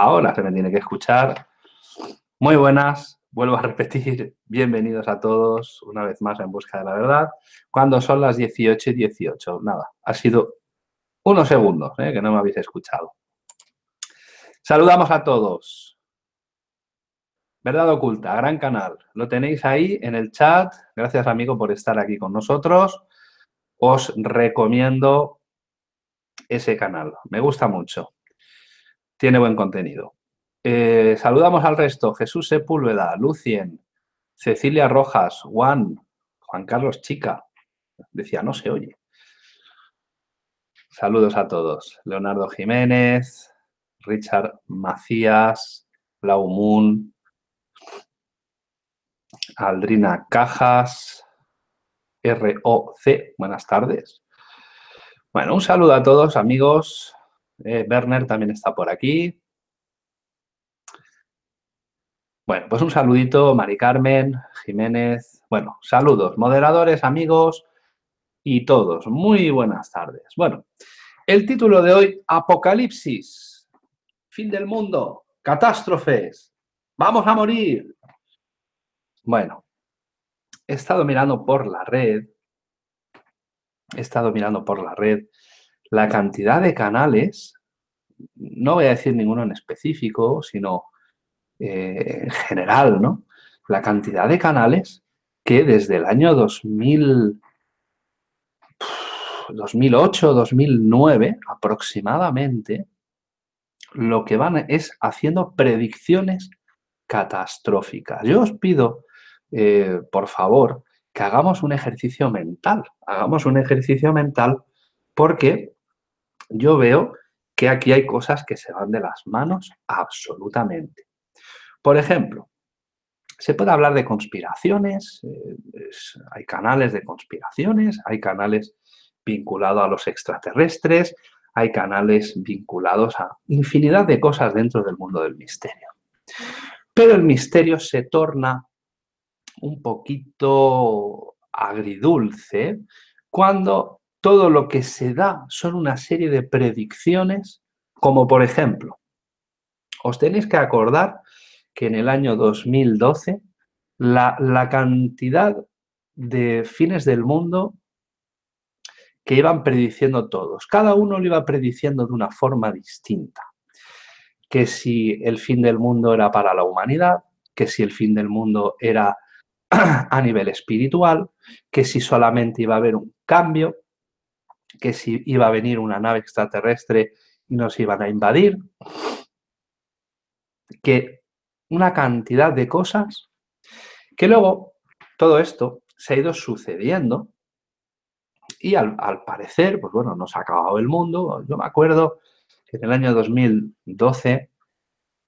Ahora se me tiene que escuchar. Muy buenas, vuelvo a repetir, bienvenidos a todos una vez más en Busca de la Verdad. Cuando son las 18 y 18, nada, ha sido unos segundos ¿eh? que no me habéis escuchado. Saludamos a todos. Verdad Oculta, gran canal. Lo tenéis ahí en el chat. Gracias, amigo, por estar aquí con nosotros. Os recomiendo ese canal. Me gusta mucho tiene buen contenido. Eh, saludamos al resto. Jesús Sepúlveda, Lucien, Cecilia Rojas, Juan, Juan Carlos Chica. Decía, no se oye. Saludos a todos. Leonardo Jiménez, Richard Macías, Blau Moon, Aldrina Cajas, ROC, buenas tardes. Bueno, un saludo a todos, amigos. Eh, Werner también está por aquí. Bueno, pues un saludito, Mari Carmen, Jiménez. Bueno, saludos, moderadores, amigos y todos. Muy buenas tardes. Bueno, el título de hoy, Apocalipsis, fin del mundo, catástrofes, vamos a morir. Bueno, he estado mirando por la red, he estado mirando por la red la cantidad de canales, no voy a decir ninguno en específico, sino eh, en general, ¿no? La cantidad de canales que desde el año 2000, 2008, 2009 aproximadamente, lo que van es haciendo predicciones catastróficas. Yo os pido, eh, por favor, que hagamos un ejercicio mental. Hagamos un ejercicio mental porque yo veo que aquí hay cosas que se van de las manos absolutamente. Por ejemplo, se puede hablar de conspiraciones, eh, hay canales de conspiraciones, hay canales vinculados a los extraterrestres, hay canales vinculados a infinidad de cosas dentro del mundo del misterio. Pero el misterio se torna un poquito agridulce cuando todo lo que se da son una serie de predicciones, como por ejemplo, os tenéis que acordar que en el año 2012 la, la cantidad de fines del mundo que iban prediciendo todos. Cada uno lo iba prediciendo de una forma distinta. Que si el fin del mundo era para la humanidad, que si el fin del mundo era a nivel espiritual, que si solamente iba a haber un cambio, que si iba a venir una nave extraterrestre y nos iban a invadir, que una cantidad de cosas que luego todo esto se ha ido sucediendo y al, parecer, pues bueno, nos ha acabado el mundo. Yo me acuerdo que en el año 2012,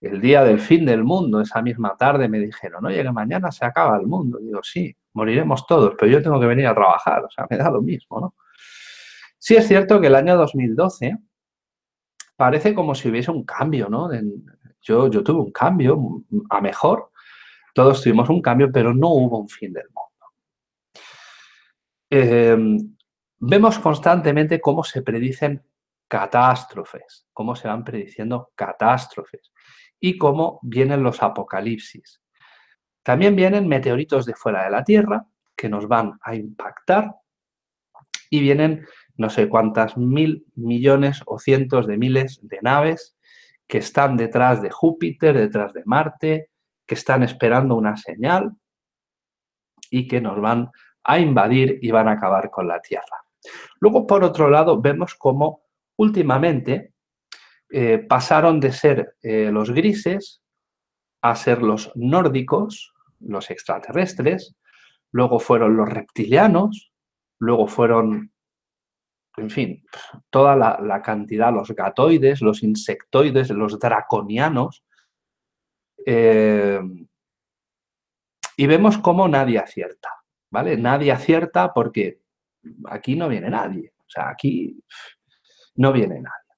el día del fin del mundo, esa misma tarde me dijeron, oye, que mañana se acaba el mundo. digo, sí, moriremos todos, pero yo tengo que venir a trabajar, o sea, me da lo mismo, ¿no? Sí es cierto que el año 2012 parece como si hubiese un cambio, ¿no? Yo, tuve un cambio a mejor, todos tuvimos un cambio, pero no hubo un fin del mundo. Em, vemos constantemente cómo se predicen catástrofes, cómo se van prediciendo catástrofes y cómo vienen los apocalipsis. También vienen meteoritos de fuera de la Tierra que nos van a impactar y vienen no sé cuántas mil millones o cientos de miles de naves que están detrás de Júpiter, detrás de Marte, que están esperando una señal y que nos van a invadir y van a acabar con la Tierra. Luego, por otro lado, vemos cómo últimamente eh, pasaron de ser eh, los grises a ser los nórdicos, los extraterrestres, luego fueron los reptilianos, luego fueron en fin, toda la, cantidad, los gatoides, los insectoides, los draconianos. Eh, y vemos cómo nadie acierta, ¿vale? Nadie acierta porque aquí no viene nadie. O sea, aquí no viene nadie.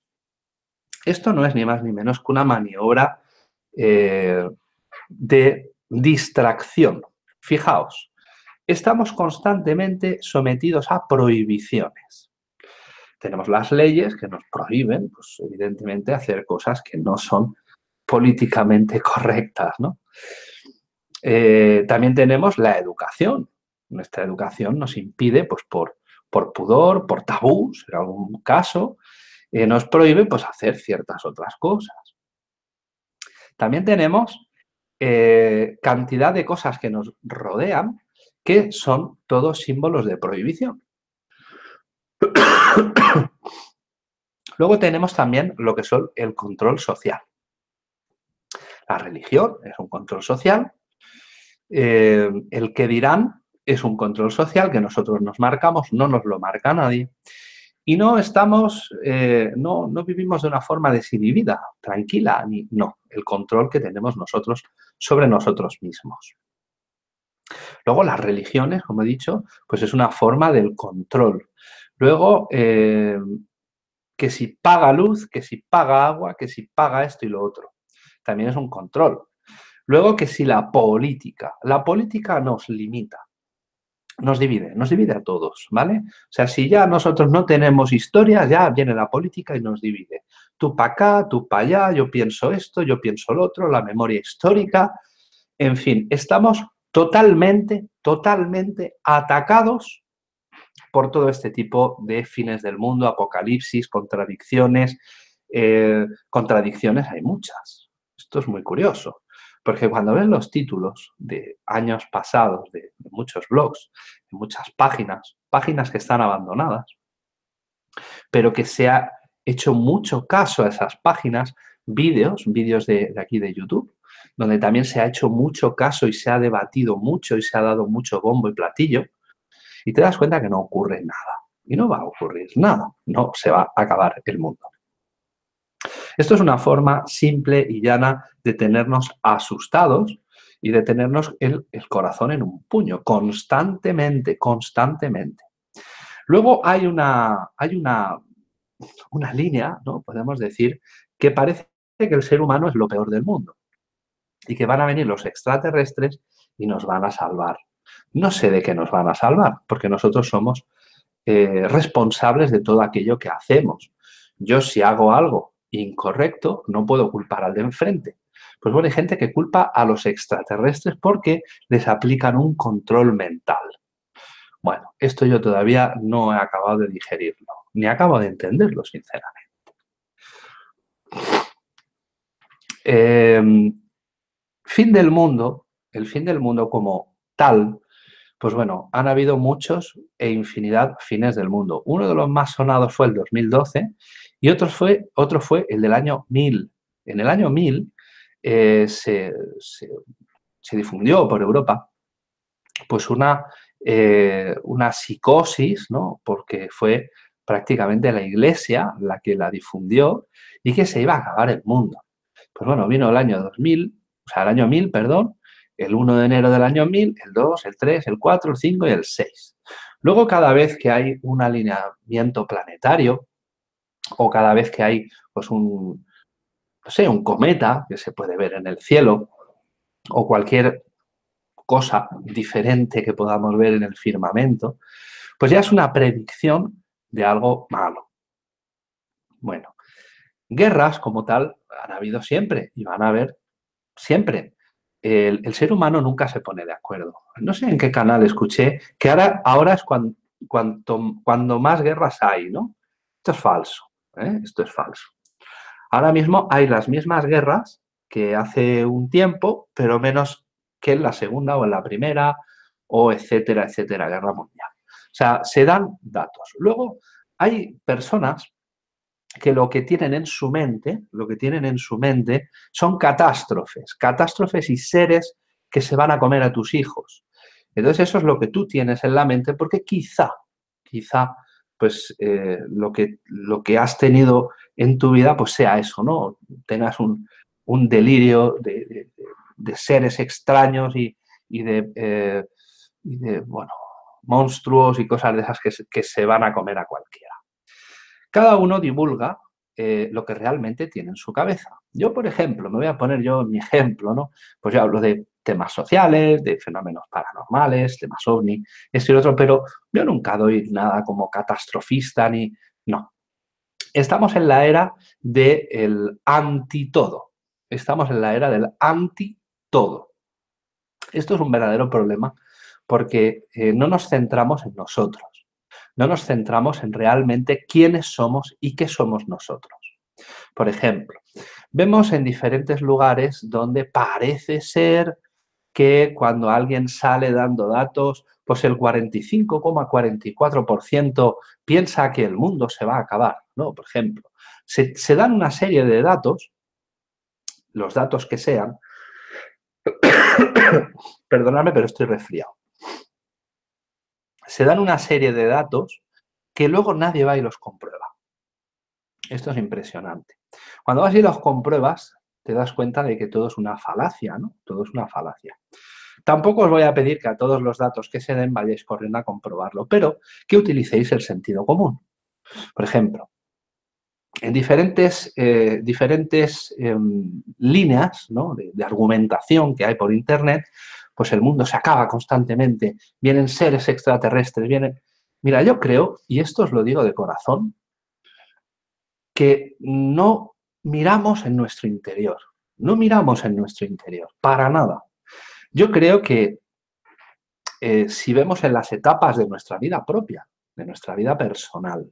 Esto no es ni más ni menos que una maniobra eh, de distracción. Fijaos, estamos constantemente sometidos a prohibiciones tenemos las leyes que nos prohíben, pues evidentemente, hacer cosas que no son políticamente correctas, ¿no? Eh, también tenemos la educación. Nuestra educación nos impide, pues por, por pudor, por tabús, en algún caso, eh, nos prohíbe pues, hacer ciertas otras cosas. También tenemos eh, cantidad de cosas que nos rodean que son todos símbolos de prohibición. Luego tenemos también lo que son el control social. La religión es un control social. Eh, el que dirán es un control social que nosotros nos marcamos, no nos lo marca nadie. Y no estamos, eh, no, no, vivimos de una forma desinhibida, tranquila, ni, no, el control que tenemos nosotros sobre nosotros mismos. Luego las religiones, como he dicho, pues es una forma del control. Luego, eh, que si paga luz, que si paga agua, que si paga esto y lo otro. También es un control. Luego que si la política, la política nos limita, nos divide, nos divide a todos, ¿vale? O sea, si ya nosotros no tenemos historia, ya viene la política y nos divide. Tú para acá, tú para allá, yo pienso esto, yo pienso lo otro, la memoria histórica, en fin, estamos totalmente, totalmente atacados por todo este tipo de fines del mundo, apocalipsis, contradicciones. Eh, contradicciones hay muchas. Esto es muy curioso. Porque cuando ves los títulos de años pasados, de, muchos blogs, de muchas páginas, páginas que están abandonadas, pero que se ha hecho mucho caso a esas páginas, vídeos, vídeos de, aquí de YouTube, donde también se ha hecho mucho caso y se ha debatido mucho y se ha dado mucho bombo y platillo, y te das cuenta que no ocurre nada. Y no va a ocurrir nada, no se va a acabar el mundo. Esto es una forma simple y llana de tenernos asustados y de tenernos el, corazón en un puño, constantemente, constantemente. Luego hay una, hay una, una línea, ¿no? podemos decir, que parece que el ser humano es lo peor del mundo y que van a venir los extraterrestres y nos van a salvar. No sé de qué nos van a salvar, porque nosotros somos eh, responsables de todo aquello que hacemos. Yo si hago algo incorrecto, no puedo culpar al de enfrente. Pues bueno, hay gente que culpa a los extraterrestres porque les aplican un control mental. Bueno, esto yo todavía no he acabado de digerirlo, ni acabo de entenderlo, sinceramente. Em, fin del mundo, el fin del mundo como tal, pues bueno, han habido muchos e infinidad fines del mundo. Uno de los más sonados fue el 2012 y otro fue, otro fue el del año 1000. En el año 1000 eh, se, difundió por Europa pues una, eh, una psicosis, ¿no? porque fue prácticamente la iglesia la que la difundió y que se iba a acabar el mundo. Pues bueno, vino el año 2000, o sea, el año 1000, perdón, el 1 de enero del año 1000, el 2, el 3, el 4, el 5 y el 6. Luego, cada vez que hay un alineamiento planetario, o cada vez que hay pues un, no sé, un cometa que se puede ver en el cielo o cualquier cosa diferente que podamos ver en el firmamento, pues ya es una predicción de algo malo. Bueno, guerras como tal han habido siempre y van a haber siempre. El, ser humano nunca se pone de acuerdo. No sé en qué canal escuché que ahora, ahora es cuando, cuando más guerras hay, ¿no? Esto es falso. ¿eh? Esto es falso. Ahora mismo hay las mismas guerras que hace un tiempo, pero menos que en la Segunda o en la Primera, o etcétera, etcétera, guerra mundial. O sea, se dan datos. Luego, hay personas que lo que tienen en su mente, lo que tienen en su mente son catástrofes, catástrofes y seres que se van a comer a tus hijos. Entonces eso es lo que tú tienes en la mente porque quizá, quizá pues eh, lo, que, lo que has tenido en tu vida pues sea eso, ¿no? Tengas un, delirio de, seres extraños y, eh, de, bueno, monstruos y cosas de esas que se, van a comer a cualquiera. Cada uno divulga eh, lo que realmente tiene en su cabeza. Yo, por ejemplo, me voy a poner yo mi ejemplo, ¿no? Pues yo hablo de temas sociales, de fenómenos paranormales, temas ovni, esto y otro, pero yo nunca doy nada como catastrofista ni... No. Estamos en la era del anti-todo. Estamos en la era del anti-todo. Esto es un verdadero problema porque eh, no nos centramos en nosotros, no nos centramos en realmente quiénes somos y qué somos nosotros. Por ejemplo, vemos en diferentes lugares donde parece ser que cuando alguien sale dando datos, pues el 45,44% piensa que el mundo se va a acabar, ¿no? Por ejemplo, se, se dan una serie de datos, los datos que sean, perdonadme, pero estoy resfriado. Se dan una serie de datos que luego nadie va y los comprueba. Esto es impresionante. Cuando vas y los compruebas, te das cuenta de que todo es una falacia, ¿no? Todo es una falacia. Tampoco os voy a pedir que a todos los datos que se den vayáis corriendo a comprobarlo, pero que utilicéis el sentido común. Por ejemplo, en diferentes, eh, diferentes em, líneas de, de argumentación que hay por Internet, pues el mundo se acaba constantemente, vienen seres extraterrestres, vienen... Mira, yo creo, y esto os lo digo de corazón, que no miramos en nuestro interior, no miramos en nuestro interior, para nada. Yo creo que eh, si vemos en las etapas de nuestra vida propia, de nuestra vida personal,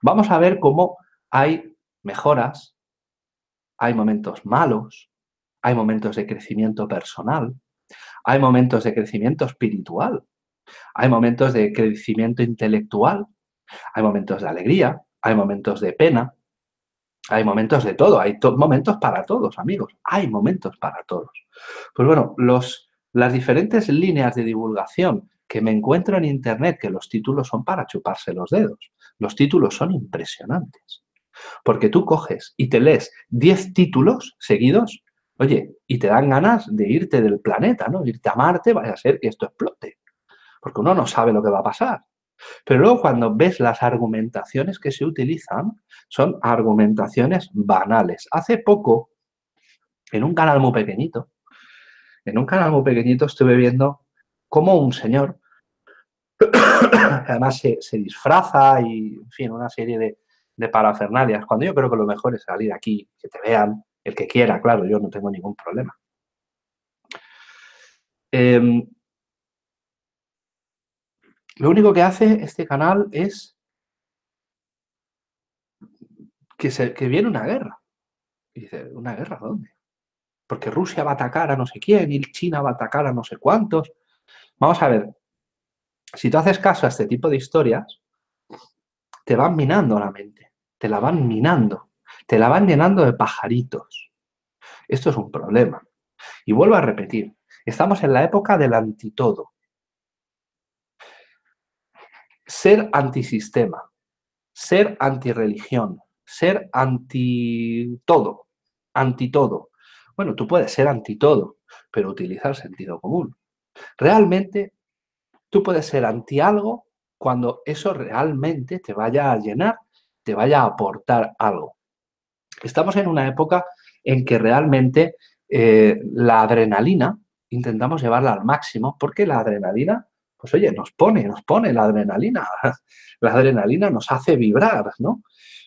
vamos a ver cómo hay mejoras, hay momentos malos, hay momentos de crecimiento personal, hay momentos de crecimiento espiritual, hay momentos de crecimiento intelectual, hay momentos de alegría, hay momentos de pena, hay momentos de todo, hay momentos para todos, amigos, hay momentos para todos. Pues bueno, los, las diferentes líneas de divulgación que me encuentro en Internet, que los títulos son para chuparse los dedos, los títulos son impresionantes. Porque tú coges y te lees 10 títulos seguidos, oye, y te dan ganas de irte del planeta, ¿no? Irte a Marte, vaya a ser que esto explote. Porque uno no sabe lo que va a pasar. Pero luego cuando ves las argumentaciones que se utilizan, son argumentaciones banales. Hace poco, en un canal muy pequeñito, en un canal muy pequeñito estuve viendo cómo un señor, además se, disfraza y, en fin, una serie de, de parafernalias, cuando yo creo que lo mejor es salir aquí, que te vean, el que quiera, claro, yo no tengo ningún problema. Em, lo único que hace este canal es que, se, que viene una guerra. Y dice, ¿una guerra dónde? Porque Rusia va a atacar a no sé quién y China va a atacar a no sé cuántos. Vamos a ver, si tú haces caso a este tipo de historias, te van minando la mente, te la van minando, te la van llenando de pajaritos. Esto es un problema. Y vuelvo a repetir, estamos en la época del antitodo ser antisistema, ser antirreligión, ser anti todo, anti todo. Bueno, tú puedes ser anti todo, pero utiliza el sentido común. Realmente, tú puedes ser anti algo cuando eso realmente te vaya a llenar, te vaya a aportar algo. Estamos en una época en que realmente eh, la adrenalina intentamos llevarla al máximo porque la adrenalina pues oye, nos pone, nos pone la adrenalina. La adrenalina nos hace vibrar, ¿no?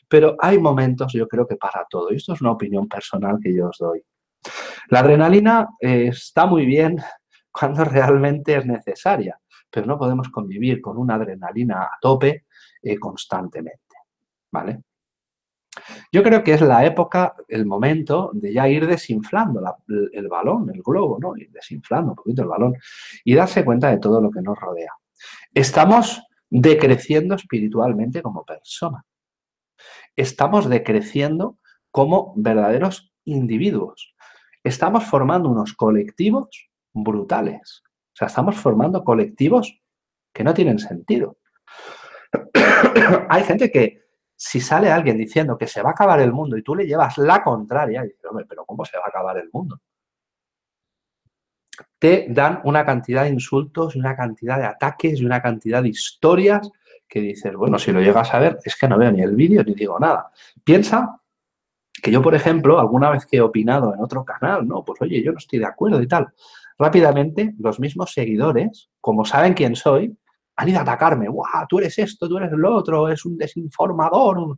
Pero hay momentos, yo creo que para todo, y esto es una opinión personal que yo os doy. La adrenalina eh, está muy bien cuando realmente es necesaria, pero no podemos convivir con una adrenalina a tope eh, constantemente, ¿vale? Yo creo que es la época, el momento de ya ir desinflando el balón, el globo, ¿no? Ir desinflando un poquito el balón y darse cuenta de todo lo que nos rodea. Estamos decreciendo espiritualmente como persona. Estamos decreciendo como verdaderos individuos. Estamos formando unos colectivos brutales. O sea, estamos formando colectivos que no tienen sentido. Hay gente que si sale alguien diciendo que se va a acabar el mundo y tú le llevas la contraria, y dices, hombre, pero ¿cómo se va a acabar el mundo? Te dan una cantidad de insultos una cantidad de ataques y una cantidad de historias que dices, bueno, si lo llegas a ver, es que no veo ni el vídeo ni digo nada. Piensa que yo, por ejemplo, alguna vez que he opinado en otro canal, no, pues oye, yo no estoy de acuerdo y tal. Rápidamente, los mismos seguidores, como saben quién soy, han ido a atacarme, ¡guau! Tú eres esto, tú eres lo otro, es un desinformador.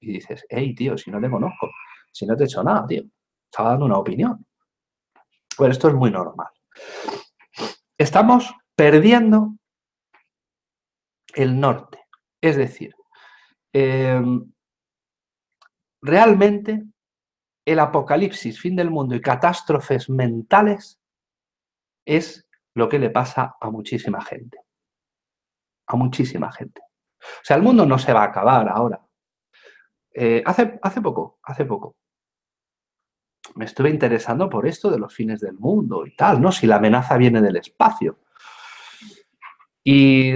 Y dices, hey, tío, si no te conozco, si no te he hecho nada, tío. estaba dando una opinión. Bueno, esto es muy normal. Estamos perdiendo el norte. Es decir, em, realmente el apocalipsis, fin del mundo y catástrofes mentales es lo que le pasa a muchísima gente. A muchísima gente. O sea, el mundo no se va a acabar ahora. Eh, hace, hace poco, hace poco, me estuve interesando por esto de los fines del mundo y tal, ¿no? Si la amenaza viene del espacio. Y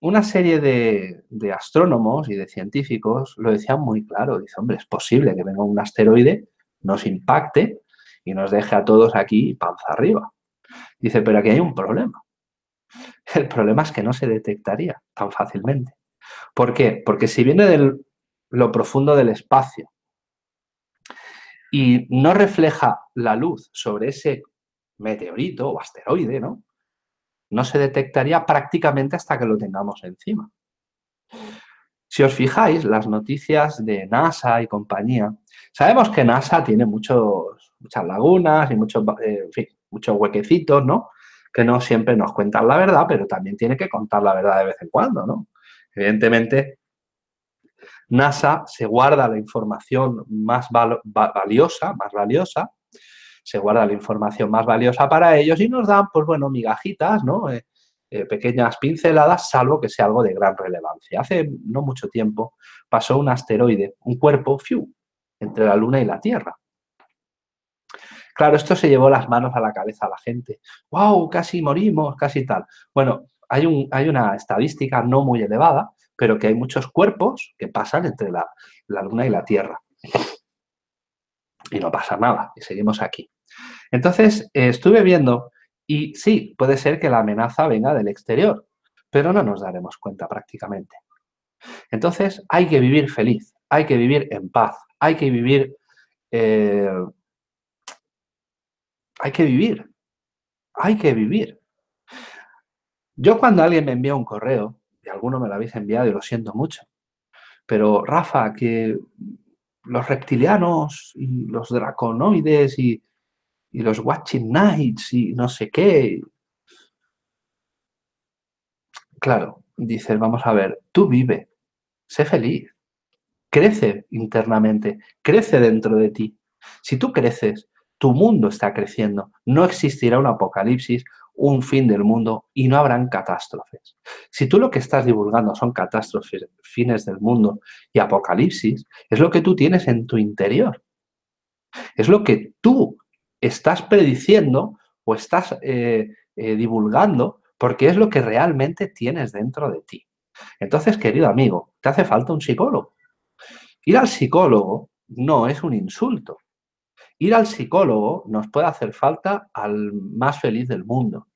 una serie de, de, astrónomos y de científicos lo decían muy claro. Dice, hombre, es posible que venga un asteroide, nos impacte y nos deje a todos aquí panza arriba. Dice, pero aquí hay un problema. El problema es que no se detectaría tan fácilmente. ¿Por qué? Porque si viene de lo profundo del espacio y no refleja la luz sobre ese meteorito o asteroide, ¿no? No se detectaría prácticamente hasta que lo tengamos encima. Si os fijáis, las noticias de NASA y compañía, sabemos que NASA tiene muchos, muchas lagunas y muchos, eh, muchos huequecitos, ¿no? Que no siempre nos cuentan la verdad, pero también tiene que contar la verdad de vez en cuando, ¿no? Evidentemente, NASA se guarda la información más valiosa, más valiosa, se guarda la información más valiosa para ellos y nos dan, pues bueno, migajitas, ¿no? Eh, eh, pequeñas pinceladas, salvo que sea algo de gran relevancia. Hace no mucho tiempo pasó un asteroide, un cuerpo, fiu, entre la Luna y la Tierra. Claro, esto se llevó las manos a la cabeza a la gente. ¡Wow! Casi morimos, casi tal. Bueno, hay, un, hay una estadística no muy elevada, pero que hay muchos cuerpos que pasan entre la, Luna y la Tierra. Y no pasa nada, y seguimos aquí. Entonces, eh, estuve viendo, y sí, puede ser que la amenaza venga del exterior, pero no nos daremos cuenta prácticamente. Entonces, hay que vivir feliz, hay que vivir en paz, hay que vivir... Eh, hay que vivir, hay que vivir. Yo cuando alguien me envía un correo, y alguno me lo habéis enviado y lo siento mucho, pero Rafa, que los reptilianos y los draconoides y, los watching nights y no sé qué. Claro, dices, vamos a ver, tú vive, sé feliz, crece internamente, crece dentro de ti. Si tú creces, tu mundo está creciendo, no existirá un apocalipsis un fin del mundo y no habrán catástrofes. Si tú lo que estás divulgando son catástrofes, fines del mundo y apocalipsis, es lo que tú tienes en tu interior. Es lo que tú estás prediciendo o estás eh, eh, divulgando porque es lo que realmente tienes dentro de ti. Entonces, querido amigo, te hace falta un psicólogo. Ir al psicólogo no es un insulto. Ir al psicólogo nos puede hacer falta al más feliz del mundo.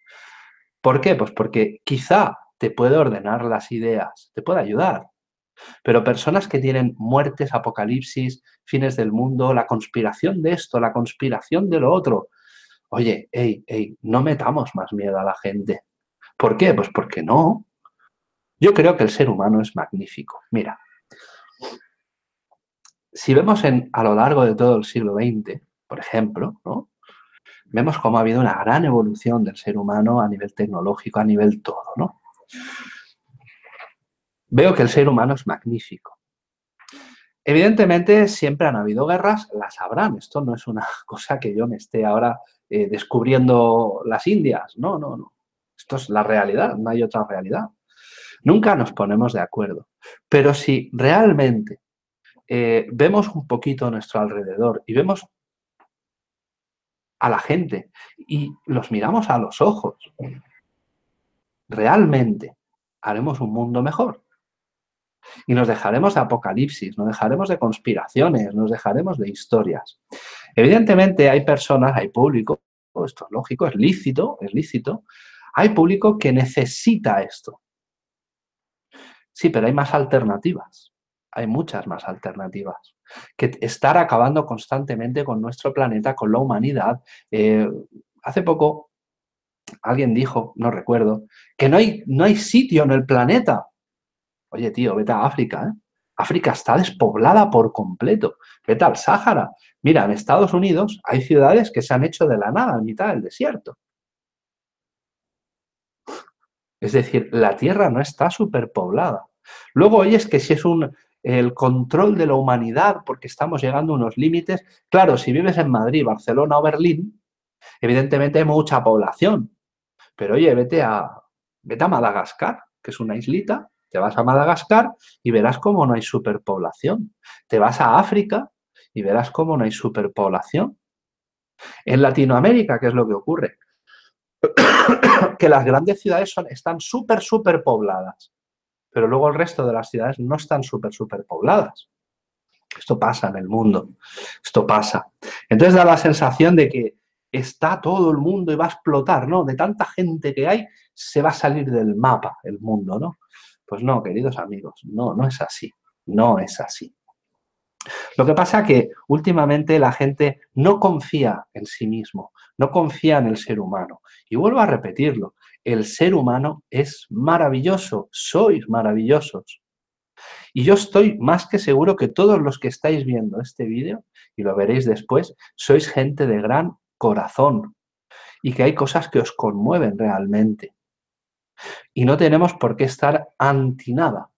¿Por qué? Pues porque quizá te puede ordenar las ideas, te puede ayudar. Pero personas que tienen muertes, apocalipsis, fines del mundo, la conspiración de esto, la conspiración de lo otro. Oye, hey, hey, no metamos más miedo a la gente. ¿Por qué? Pues porque no. Yo creo que el ser humano es magnífico. Mira, si vemos en, a lo largo de todo el siglo XX, por ejemplo, ¿no? vemos cómo ha habido una gran evolución del ser humano a nivel tecnológico, a nivel todo. ¿no? Veo que el ser humano es magnífico. Evidentemente, siempre han habido guerras, las habrán. Esto no es una cosa que yo me esté ahora eh, descubriendo las Indias. No, no, no. Esto es la realidad, no hay otra realidad. Nunca nos ponemos de acuerdo. Pero si realmente eh, vemos un poquito a nuestro alrededor y vemos a la gente y los miramos a los ojos, realmente haremos un mundo mejor. Y nos dejaremos de apocalipsis, nos dejaremos de conspiraciones, nos dejaremos de historias. Evidentemente hay personas, hay público, esto es lógico, es lícito, es lícito, hay público que necesita esto. Sí, pero hay más alternativas, hay muchas más alternativas que estar acabando constantemente con nuestro planeta, con la humanidad. Eh, hace poco alguien dijo, no recuerdo, que no hay, no hay sitio en el planeta. Oye, tío, vete a África, ¿eh? África está despoblada por completo. Vete al Sáhara. Mira, en Estados Unidos hay ciudades que se han hecho de la nada, en mitad del desierto. Es decir, la tierra no está superpoblada. Luego oyes que si es un, el control de la humanidad porque estamos llegando a unos límites. Claro, si vives en Madrid, Barcelona o Berlín, evidentemente hay mucha población. Pero oye, vete a, vete a Madagascar, que es una islita, te vas a Madagascar y verás cómo no hay superpoblación. Te vas a África y verás cómo no hay superpoblación. En Latinoamérica, ¿qué es lo que ocurre? que las grandes ciudades están súper, súper pobladas, pero luego el resto de las ciudades no están súper, súper pobladas. Esto pasa en el mundo, esto pasa. Entonces da la sensación de que está todo el mundo y va a explotar, ¿no? De tanta gente que hay, se va a salir del mapa el mundo, ¿no? Pues no, queridos amigos, no, no es así, no es así. Lo que pasa que últimamente la gente no confía en sí mismo, no confía en el ser humano. Y vuelvo a repetirlo, el ser humano es maravilloso, sois maravillosos. Y yo estoy más que seguro que todos los que estáis viendo este vídeo, y lo veréis después, sois gente de gran corazón y que hay cosas que os conmueven realmente. Y no tenemos por qué estar anti nada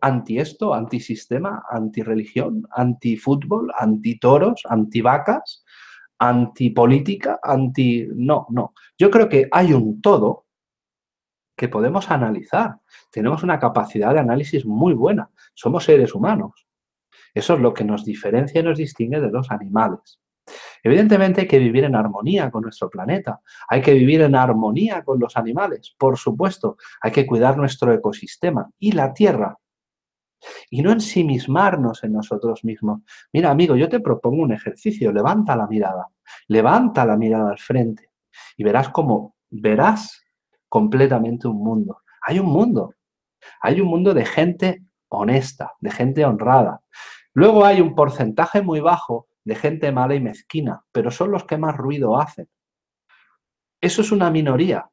anti esto, anti sistema, anti religión, anti fútbol, anti toros, anti vacas, anti política, anti... No, no. Yo creo que hay un todo que podemos analizar. Tenemos una capacidad de análisis muy buena. Somos seres humanos. Eso es lo que nos diferencia y nos distingue de los animales. Evidentemente hay que vivir en armonía con nuestro planeta, hay que vivir en armonía con los animales, por supuesto, hay que cuidar nuestro ecosistema y la Tierra y no ensimismarnos en nosotros mismos. Mira, amigo, yo te propongo un ejercicio, levanta la mirada, levanta la mirada al frente y verás cómo verás completamente un mundo. Hay un mundo, hay un mundo de gente honesta, de gente honrada. Luego hay un porcentaje muy bajo de gente mala y mezquina, pero son los que más ruido hacen. Eso es una minoría.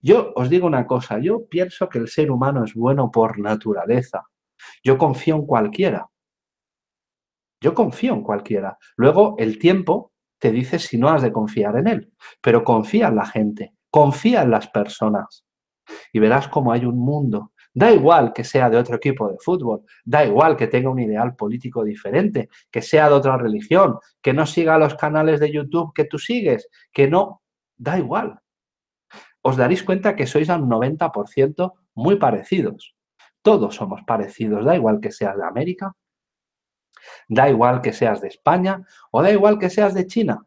Yo os digo una cosa, yo pienso que el ser humano es bueno por naturaleza. Yo confío en cualquiera. Yo confío en cualquiera. Luego el tiempo te dice si no has de confiar en él. Pero confía en la gente, confía en las personas. Y verás cómo hay un mundo. Da igual que sea de otro equipo de fútbol, da igual que tenga un ideal político diferente, que sea de otra religión, que no siga los canales de YouTube que tú sigues, que no, da igual. Os daréis cuenta que sois al 90% muy parecidos. Todos somos parecidos, da igual que seas de América, da igual que seas de España o da igual que seas de China.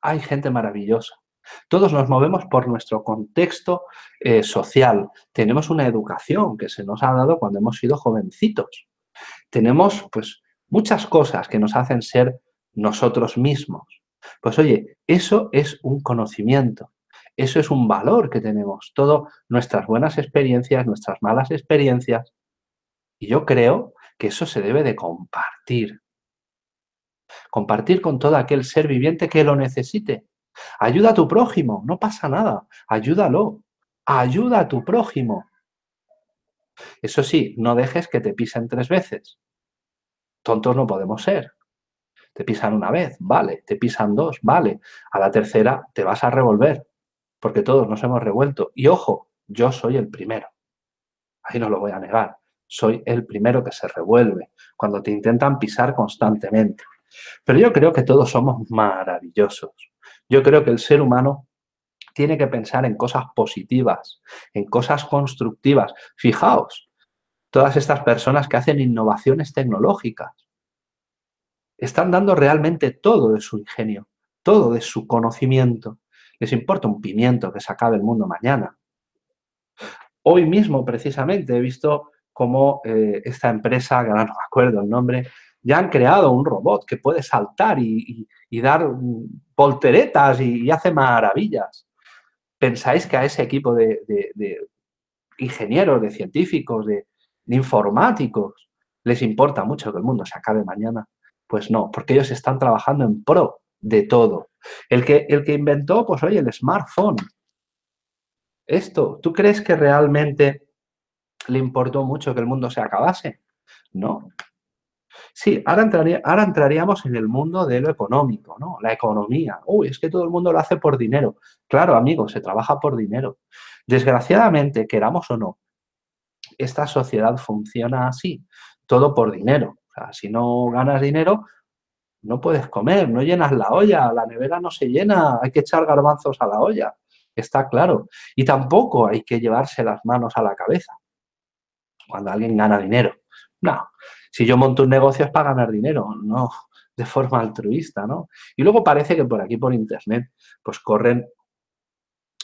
Hay gente maravillosa. Todos nos movemos por nuestro contexto eh, social. Tenemos una educación que se nos ha dado cuando hemos sido jovencitos. Tenemos pues muchas cosas que nos hacen ser nosotros mismos. Pues oye, eso es un conocimiento. Eso es un valor que tenemos, todas nuestras buenas experiencias, nuestras malas experiencias. Y yo creo que eso se debe de compartir. Compartir con todo aquel ser viviente que lo necesite. Ayuda a tu prójimo, no pasa nada, ayúdalo. Ayuda a tu prójimo. Eso sí, no dejes que te pisen tres veces. Tontos no podemos ser. Te pisan una vez, vale. Te pisan dos, vale. A la tercera te vas a revolver porque todos nos hemos revuelto. Y ojo, yo soy el primero. Ahí no lo voy a negar. Soy el primero que se revuelve cuando te intentan pisar constantemente. Pero yo creo que todos somos maravillosos. Yo creo que el ser humano tiene que pensar en cosas positivas, en cosas constructivas. Fijaos, todas estas personas que hacen innovaciones tecnológicas están dando realmente todo de su ingenio, todo de su conocimiento les importa un pimiento que se acabe el mundo mañana. Hoy mismo, precisamente, he visto cómo eh, esta empresa, que ahora no me acuerdo el nombre, ya han creado un robot que puede saltar y, dar volteretas y, hace maravillas. ¿Pensáis que a ese equipo de, ingenieros, de científicos, de informáticos, les importa mucho que el mundo se acabe mañana? Pues no, porque ellos están trabajando en pro de todo. El que, el que inventó, pues oye, el smartphone. Esto, ¿tú crees que realmente le importó mucho que el mundo se acabase? ¿no? Sí, ahora, entraría, ahora entraríamos en el mundo de lo económico, ¿no? La economía. Uy, es que todo el mundo lo hace por dinero. Claro, amigos, se trabaja por dinero. Desgraciadamente, queramos o no, esta sociedad funciona así, todo por dinero. O sea, si no ganas dinero, no puedes comer, no llenas la olla, la nevera no se llena, hay que echar garbanzos a la olla, está claro. Y tampoco hay que llevarse las manos a la cabeza cuando alguien gana dinero. No, si yo monto un negocio es para ganar dinero, no de forma altruista, ¿no? Y luego parece que por aquí, por internet, pues corren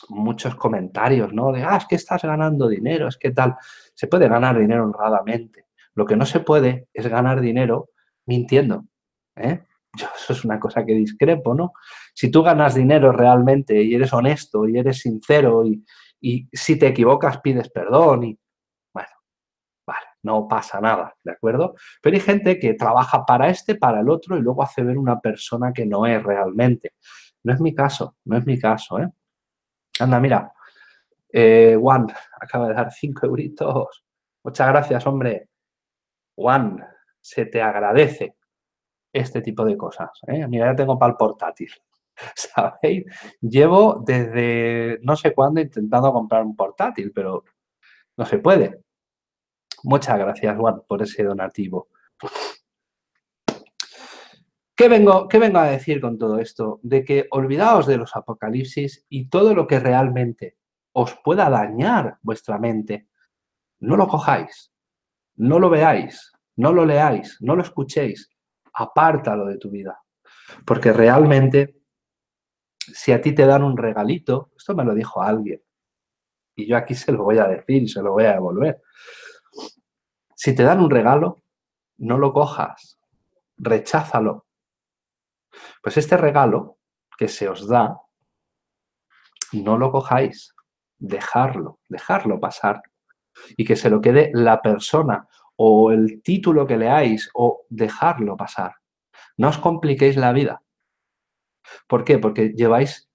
muchos comentarios, ¿no? De, ah, es que estás ganando dinero, es que tal. Se puede ganar dinero honradamente. Lo que no se puede es ganar dinero mintiendo, ¿eh? Yo, eso es una cosa que discrepo, ¿no? Si tú ganas dinero realmente y eres honesto y eres sincero y, y si te equivocas pides perdón y, bueno, vale, no pasa nada, ¿de acuerdo? Pero hay gente que trabaja para este, para el otro y luego hace ver una persona que no es realmente. No es mi caso, no es mi caso, ¿eh? Anda, mira, eh, Juan acaba de dar cinco euritos. Muchas gracias, hombre. Juan, se te agradece este tipo de cosas. ¿eh? Mira, ya tengo para el portátil. ¿Sabéis? Llevo desde no sé cuándo intentando comprar un portátil, pero no se puede. Muchas gracias, Juan, por ese donativo. ¿Qué vengo, ¿Qué vengo a decir con todo esto? De que olvidaos de los apocalipsis y todo lo que realmente os pueda dañar vuestra mente, no lo cojáis, no lo veáis, no lo leáis, no lo escuchéis, apártalo de tu vida. Porque realmente, si a ti te dan un regalito, esto me lo dijo alguien, y yo aquí se lo voy a decir y se lo voy a devolver. Si te dan un regalo, no lo cojas, recházalo. Pues este regalo que se os da, no lo cojáis, dejarlo, dejarlo pasar y que se lo quede la persona o el título que leáis o dejarlo pasar. No os compliquéis la vida. ¿Por qué? Porque lleváis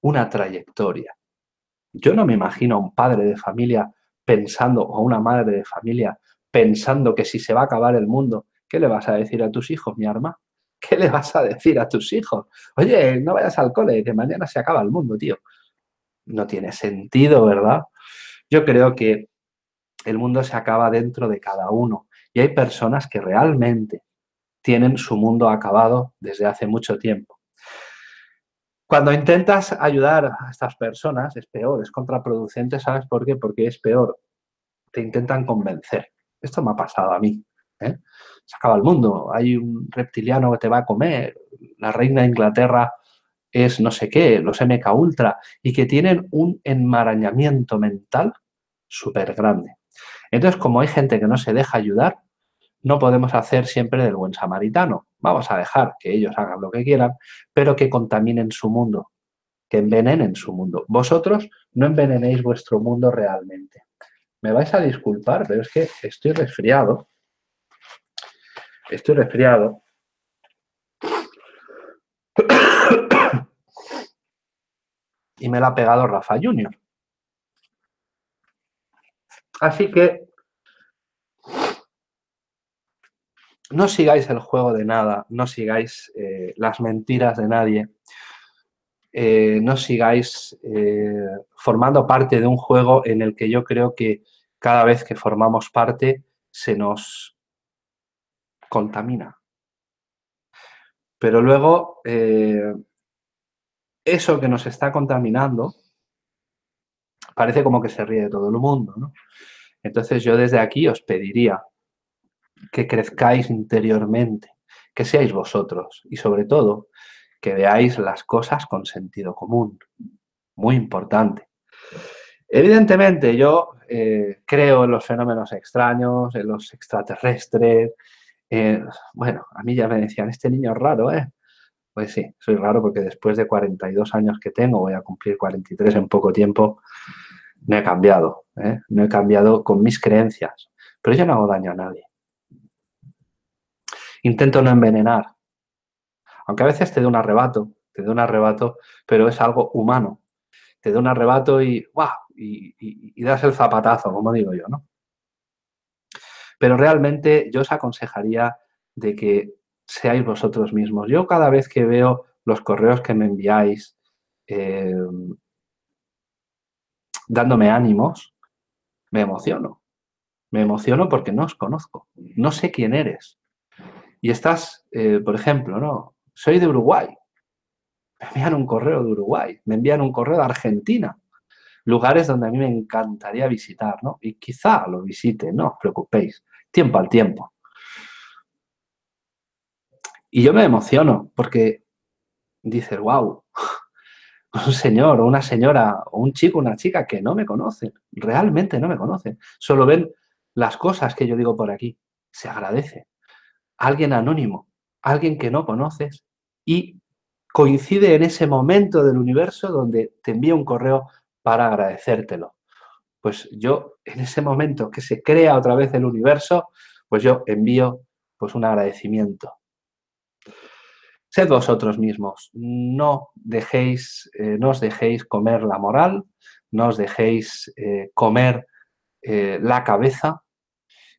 una trayectoria. Yo no me imagino a un padre de familia pensando, o a una madre de familia pensando que si se va a acabar el mundo, ¿qué le vas a decir a tus hijos, mi arma? ¿Qué le vas a decir a tus hijos? Oye, no vayas al cole, que mañana se acaba el mundo, tío. No tiene sentido, ¿verdad? Yo creo que el mundo se acaba dentro de cada uno. Y hay personas que realmente tienen su mundo acabado desde hace mucho tiempo. Cuando intentas ayudar a estas personas es peor, es contraproducente, ¿sabes por qué? Porque es peor. Te intentan convencer. Esto me ha pasado a mí. ¿eh? Se acaba el mundo, hay un reptiliano que te va a comer, la reina de Inglaterra es no sé qué, los MK Ultra, y que tienen un enmarañamiento mental súper grande. Entonces, como hay gente que no se deja ayudar, no podemos hacer siempre del buen samaritano. Vamos a dejar que ellos hagan lo que quieran, pero que contaminen su mundo, que envenenen su mundo. Vosotros no envenenéis vuestro mundo realmente. Me vais a disculpar, pero es que estoy resfriado. Estoy resfriado. y me la ha pegado Rafa Junior. Así que no sigáis el juego de nada, no sigáis eh, las mentiras de nadie, eh, no sigáis eh, formando parte de un juego en el que yo creo que cada vez que formamos parte se nos contamina. Pero luego, eso que nos está contaminando parece como que se ríe de todo el mundo, ¿no? Entonces yo desde aquí os pediría que crezcáis interiormente, que seáis vosotros y sobre todo que veáis las cosas con sentido común. Muy importante. Evidentemente yo eh, creo en los fenómenos extraños, en los extraterrestres. bueno, a mí ya me decían, este niño es raro, ¿eh? Pues sí, soy raro porque después de 42 años que tengo, voy a cumplir 43 en poco tiempo, no he cambiado, ¿eh? no he cambiado con mis creencias, pero yo no hago daño a nadie. Intento no envenenar, aunque a veces te dé un arrebato, te dé un arrebato, pero es algo humano. Te da un arrebato y, ¡guau! Y, y das el zapatazo, como digo yo, ¿no? pero realmente yo os aconsejaría de que seáis vosotros mismos. Yo cada vez que veo los correos que me enviáis eh, dándome ánimos, me emociono. Me emociono porque no os conozco, no sé quién eres. Y estás, eh, por ejemplo, ¿no? Soy de Uruguay. Me envían un correo de Uruguay, me envían un correo de Argentina. Lugares donde a mí me encantaría visitar, ¿no? Y quizá lo visite, no os preocupéis. Tiempo al tiempo. Y yo me emociono porque dices, wow, un señor o una señora o un chico, una chica que no me conocen, realmente no me conocen. Solo ven las cosas que yo digo por aquí. Se agradece. Alguien anónimo, alguien que no conoces y coincide en ese momento del universo donde te envía un correo para agradecértelo. Pues yo, en ese momento que se crea otra vez el universo, pues yo envío pues un agradecimiento. Sed vosotros mismos, no dejéis, eh, no os dejéis comer la moral, no os dejéis eh, comer eh, la cabeza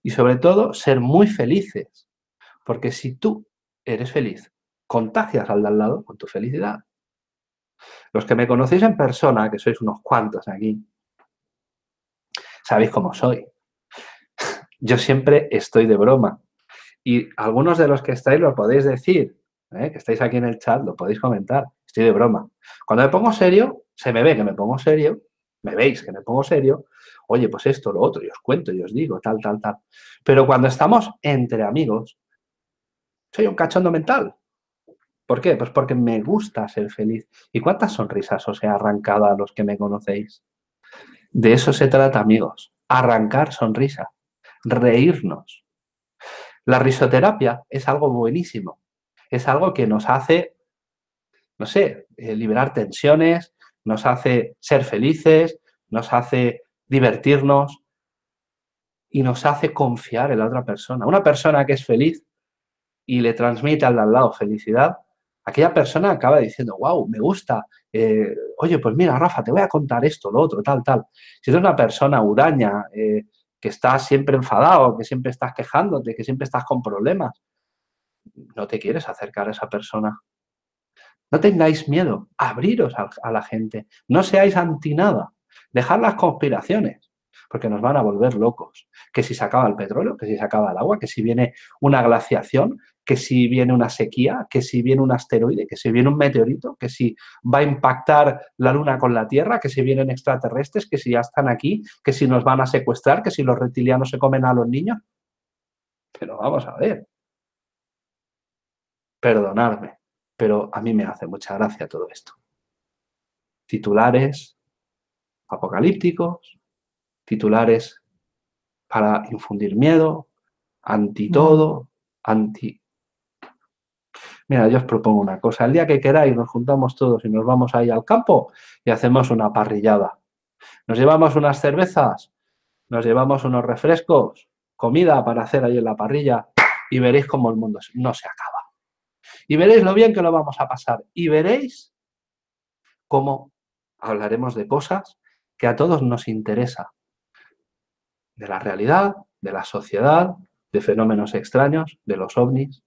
y sobre todo ser muy felices, porque si tú eres feliz, contagias al de al lado con tu felicidad. Los que me conocéis en persona, que sois unos cuantos aquí, sabéis cómo soy. Yo siempre estoy de broma. Y algunos de los que estáis lo podéis decir. ¿eh? que estáis aquí en el chat, lo podéis comentar. Estoy de broma. Cuando me pongo serio, se me ve que me pongo serio, me veis que me pongo serio, oye, pues esto, lo otro, y os cuento, y os digo, tal, tal, tal. Pero cuando estamos entre amigos, soy un cachondo mental. ¿Por qué? Pues porque me gusta ser feliz. ¿Y cuántas sonrisas os he arrancado a los que me conocéis? De eso se trata, amigos. Arrancar sonrisa, reírnos. La risoterapia es algo buenísimo es algo que nos hace, no sé, eh, liberar tensiones, nos hace ser felices, nos hace divertirnos y nos hace confiar en la otra persona. Una persona que es feliz y le transmite al lado felicidad, aquella persona acaba diciendo, wow, me gusta, eh, oye, pues mira, Rafa, te voy a contar esto, lo otro, tal, tal. Si eres una persona huraña, eh, que estás siempre enfadado, que siempre estás quejándote, que siempre estás con problemas, no te quieres acercar a esa persona. No tengáis miedo, abriros a, la gente, no seáis anti nada, dejad las conspiraciones, porque nos van a volver locos. Que si se acaba el petróleo, que si se acaba el agua, que si viene una glaciación, que si viene una sequía, que si viene un asteroide, que si viene un meteorito, que si va a impactar la luna con la Tierra, que si vienen extraterrestres, que si ya están aquí, que si nos van a secuestrar, que si los reptilianos se comen a los niños. Pero vamos a ver, perdonarme, pero a mí me hace mucha gracia todo esto. Titulares apocalípticos, titulares para infundir miedo, anti todo, anti... Mira, yo os propongo una cosa. El día que queráis nos juntamos todos y nos vamos ahí al campo y hacemos una parrillada. Nos llevamos unas cervezas, nos llevamos unos refrescos, comida para hacer ahí en la parrilla y veréis cómo el mundo no se acaba. Y veréis lo bien que lo vamos a pasar. Y veréis cómo hablaremos de cosas que a todos nos interesa. De la realidad, de la sociedad, de fenómenos extraños, de los ovnis.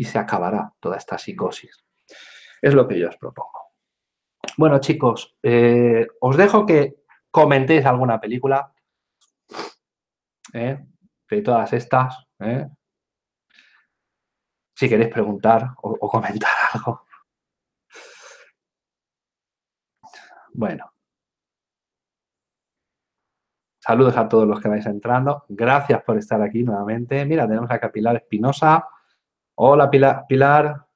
Y se acabará toda esta psicosis. Es lo que yo os propongo. Bueno, chicos, eh, os dejo que comentéis alguna película ¿eh? de todas estas, ¿eh? si queréis preguntar o, comentar algo. Bueno. Saludos a todos los que vais entrando. Gracias por estar aquí nuevamente. Mira, tenemos a Pilar Espinosa. Hola, Pilar. Pilar.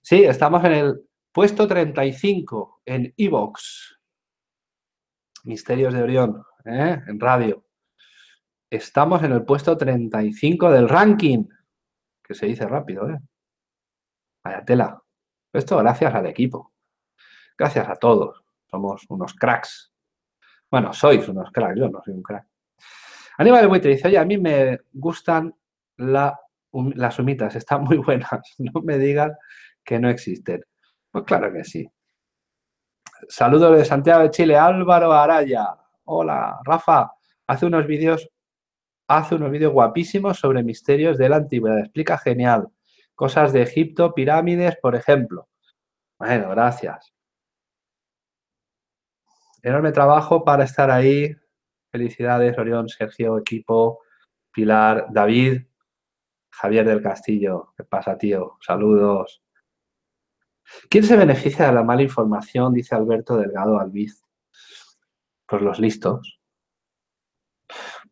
Sí, estamos en el puesto 35 en Evox. Misterios de Orión, ¿eh? en radio. Estamos en el puesto 35 del ranking, que se dice rápido, ¿eh? Vaya tela. Esto gracias al equipo. Gracias a todos. Somos unos cracks. Bueno, sois unos cracks, yo no soy un crack. Aníbal Buitre dice, oye, a mí me gustan las humitas, están muy buenas. No me digas que no existen. Pues claro que sí. Saludos de Santiago de Chile, Álvaro Araya. Hola, Rafa. Hace unos vídeos hace unos vídeos guapísimos sobre misterios de la antigüedad. Explica genial. Cosas de Egipto, pirámides, por ejemplo. Bueno, gracias. Enorme trabajo para estar ahí. Felicidades, Orión, Sergio, equipo, Pilar, David, Javier del Castillo. ¿Qué pasa, tío? Saludos. ¿Quién se beneficia de la mala información? Dice Alberto Delgado Albiz. Pues los listos.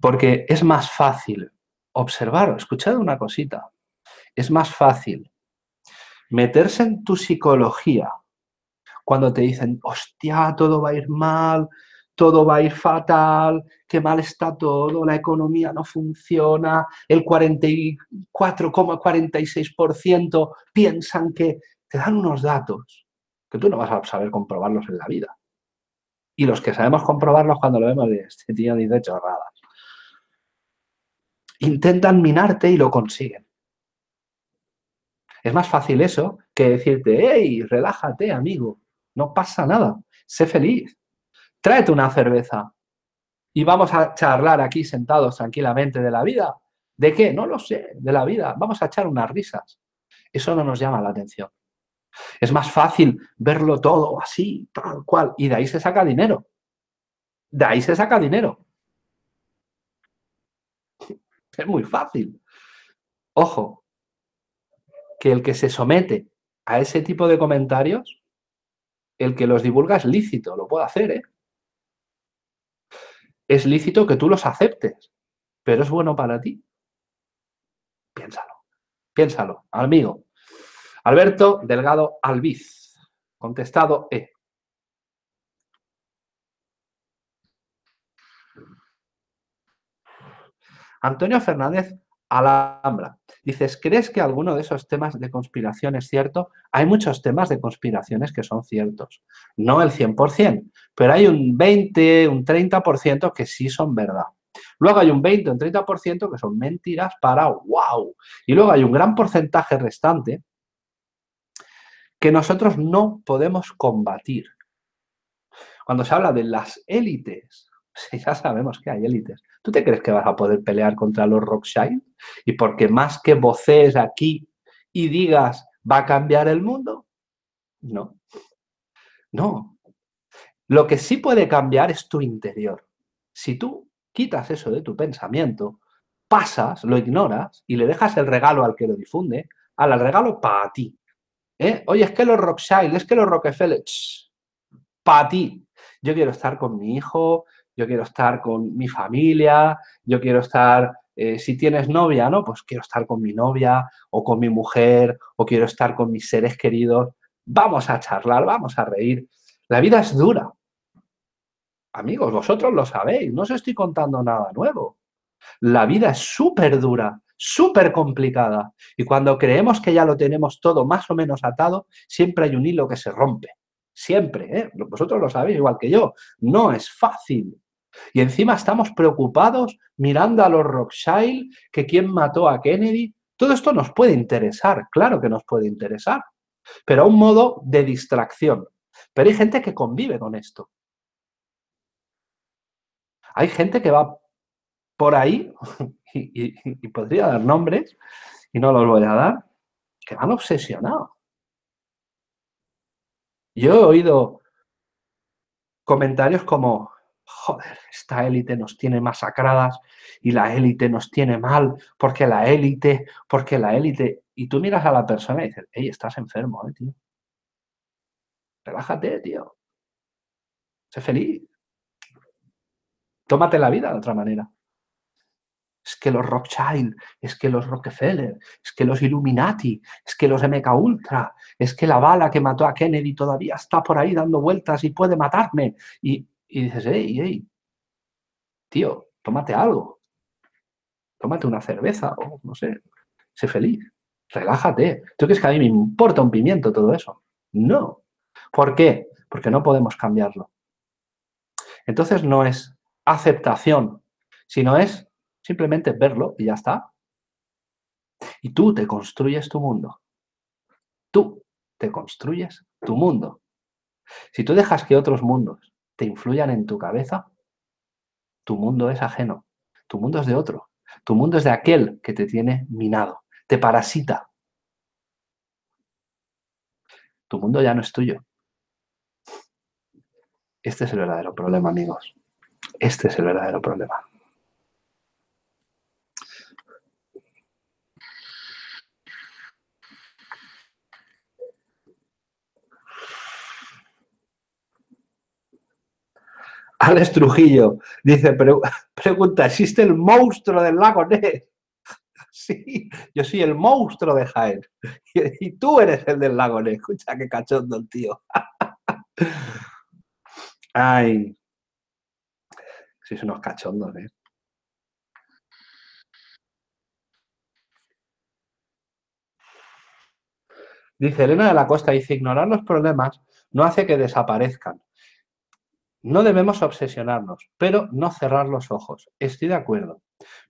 Porque es más fácil observar, escuchad una cosita, es más fácil meterse en tu psicología cuando te dicen, hostia, todo va a ir mal, todo va a ir fatal, qué mal está todo, la economía no funciona, el 44,46% piensan que te dan unos datos que tú no vas a saber comprobarlos en la vida. Y los que sabemos comprobarlos cuando lo vemos, este tío dice chorradas. Intentan minarte y lo consiguen. Es más fácil eso que decirte, hey, relájate, amigo, no pasa nada, sé feliz, tráete una cerveza y vamos a charlar aquí sentados tranquilamente de la vida. ¿De qué? No lo sé, de la vida. Vamos a echar unas risas. Eso no nos llama la atención. Es más fácil verlo todo así, tal cual, y de ahí se saca dinero. De ahí se saca dinero. Es muy fácil. Ojo, que el que se somete a ese tipo de comentarios, el que los divulga es lícito, lo puede hacer, ¿eh? Es lícito que tú los aceptes, pero es bueno para ti. Piénsalo, piénsalo, amigo. Alberto Delgado Albiz, contestado E. Antonio Fernández Alhambra. Dices, ¿crees que alguno de esos temas de conspiración es cierto? Hay muchos temas de conspiraciones que son ciertos. No el 100%, pero hay un 20, un 30% que sí son verdad. Luego hay un 20, un 30% que son mentiras para wow. Y luego hay un gran porcentaje restante que nosotros no podemos combatir. Cuando se habla de las élites, ya sabemos que hay élites, ¿Tú te crees que vas a poder pelear contra los Rockshire? Y porque más que voces aquí y digas, ¿va a cambiar el mundo? No. No. Lo que sí puede cambiar es tu interior. Si tú quitas eso de tu pensamiento, pasas, lo ignoras y le dejas el regalo al que lo difunde, al regalo para ti. ¿Eh? Oye, es que los Rockshire, es que los Rockefeller, para ti. Yo quiero estar con mi hijo, yo quiero estar con mi familia, yo quiero estar, eh, si tienes novia, ¿no? Pues quiero estar con mi novia o con mi mujer o quiero estar con mis seres queridos. Vamos a charlar, vamos a reír. La vida es dura. Amigos, vosotros lo sabéis, no os estoy contando nada nuevo. La vida es súper dura, súper complicada. Y cuando creemos que ya lo tenemos todo más o menos atado, siempre hay un hilo que se rompe. Siempre, ¿eh? Vosotros lo sabéis igual que yo. No es fácil. Y encima estamos preocupados mirando a los Rothschild, que quién mató a Kennedy. Todo esto nos puede interesar, claro que nos puede interesar, pero a un modo de distracción. Pero hay gente que convive con esto. Hay gente que va por ahí, y, y podría dar nombres, y no los voy a dar, que van obsesionados. Yo he oído comentarios como, joder, esta élite nos tiene masacradas y la élite nos tiene mal, porque la élite, porque la élite... Y tú miras a la persona y dices, hey, estás enfermo, eh, tío. Relájate, tío. Sé feliz. Tómate la vida de otra manera. Es que los Rothschild, es que los Rockefeller, es que los Illuminati, es que los MK Ultra, es que la bala que mató a Kennedy todavía está por ahí dando vueltas y puede matarme. Y y dices, hey, hey, tío, tómate algo. Tómate una cerveza o no sé, sé feliz. Relájate. ¿Tú crees que a mí me importa un pimiento todo eso? No. ¿Por qué? Porque no podemos cambiarlo. Entonces no es aceptación, sino es simplemente verlo y ya está. Y tú te construyes tu mundo. Tú. te construyes tu mundo. Si tú dejas que otros mundos te influyan en tu cabeza, tu mundo es ajeno, tu mundo es de otro, tu mundo es de aquel que te tiene minado, te parasita. Tu mundo ya no es tuyo. Este es el verdadero problema, amigos. Este es el verdadero problema. Alex Trujillo dice, pregunta, ¿existe el monstruo del lago Ness? Sí, yo soy el monstruo de Jaén. Y, tú eres el del lago Ness. Escucha qué cachondo el tío. Ay. Sois unos cachondos, ¿eh? Dice Elena de la Costa, dice, ignorar los problemas no hace que desaparezcan, no debemos obsesionarnos, pero no cerrar los ojos. Estoy de acuerdo.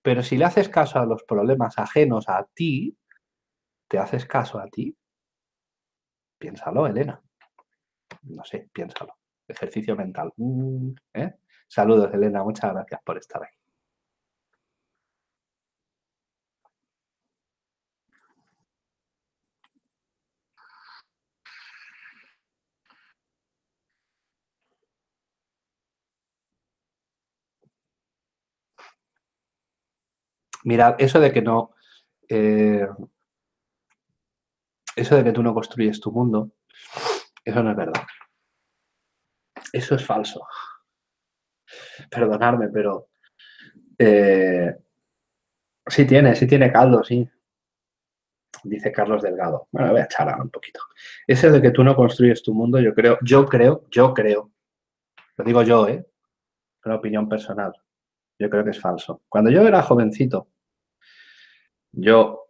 Pero si le haces caso a los problemas ajenos a ti, ¿te haces caso a ti? Piénsalo, Elena. No sé, piénsalo. Ejercicio mental. Mm, ¿eh? Saludos, Elena. Muchas gracias por estar aquí. Mirad, eso de que no... Eh, eso de que tú no construyes tu mundo, eso no es verdad. Eso es falso. Perdonadme, pero... Eh, sí tiene, sí tiene caldo, sí. Dice Carlos Delgado. Bueno, voy a echar un poquito. Ese de que tú no construyes tu mundo, yo creo, yo creo, yo creo. Lo digo yo, ¿eh? Una opinión personal. Yo creo que es falso. Cuando yo era jovencito, yo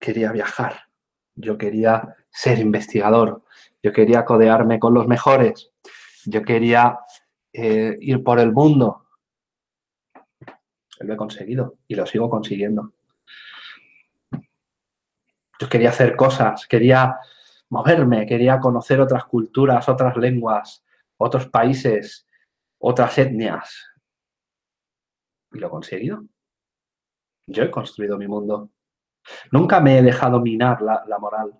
quería viajar, yo quería ser investigador, yo quería codearme con los mejores, yo quería eh, ir por el mundo. Lo he conseguido y lo sigo consiguiendo. Yo quería hacer cosas, quería moverme, quería conocer otras culturas, otras lenguas, otros países, otras etnias. Y lo he conseguido. Yo he construido mi mundo. Nunca me he dejado minar la, moral.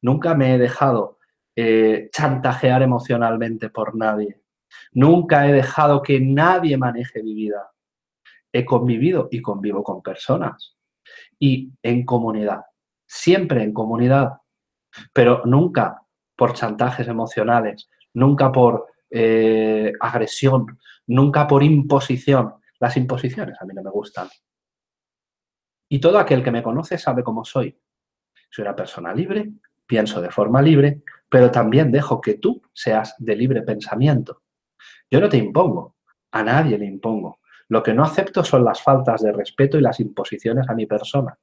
Nunca me he dejado eh, chantajear emocionalmente por nadie. Nunca he dejado que nadie maneje mi vida. He convivido y convivo con personas. Y en comunidad. Siempre en comunidad. Pero nunca por chantajes emocionales. Nunca por eh, agresión. Nunca por imposición. Las imposiciones a mí no me gustan. Y todo aquel que me conoce sabe cómo soy. Soy una persona libre, pienso de forma libre, pero también dejo que tú seas de libre pensamiento. Yo no te impongo, a nadie le impongo. Lo que no acepto son las faltas de respeto y las imposiciones a mi persona.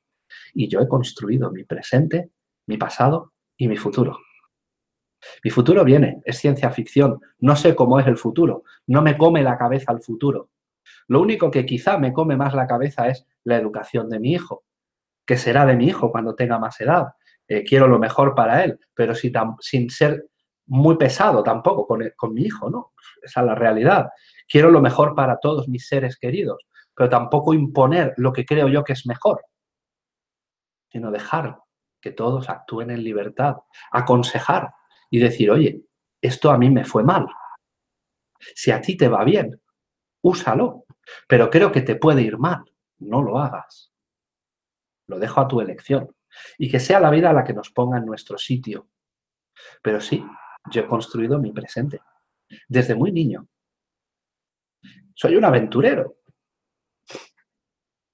Y yo he construido mi presente, mi pasado y mi futuro. Mi futuro viene, es ciencia ficción, no sé cómo es el futuro, no me come la cabeza el futuro. Lo único que quizá me come más la cabeza es la educación de mi hijo, que será de mi hijo cuando tenga más edad. Eh, quiero lo mejor para él, pero sin ser muy pesado tampoco con, con mi hijo, ¿no? Esa es la realidad. Quiero lo mejor para todos mis seres queridos, pero tampoco imponer lo que creo yo que es mejor, sino dejar que todos actúen en libertad, aconsejar y decir, oye, esto a mí me fue mal. Si a ti te va bien, úsalo, pero creo que te puede ir mal, no lo hagas. Lo dejo a tu elección. Y que sea la vida la que nos ponga en nuestro sitio. Pero sí, yo he construido mi presente, desde muy niño. Soy un aventurero.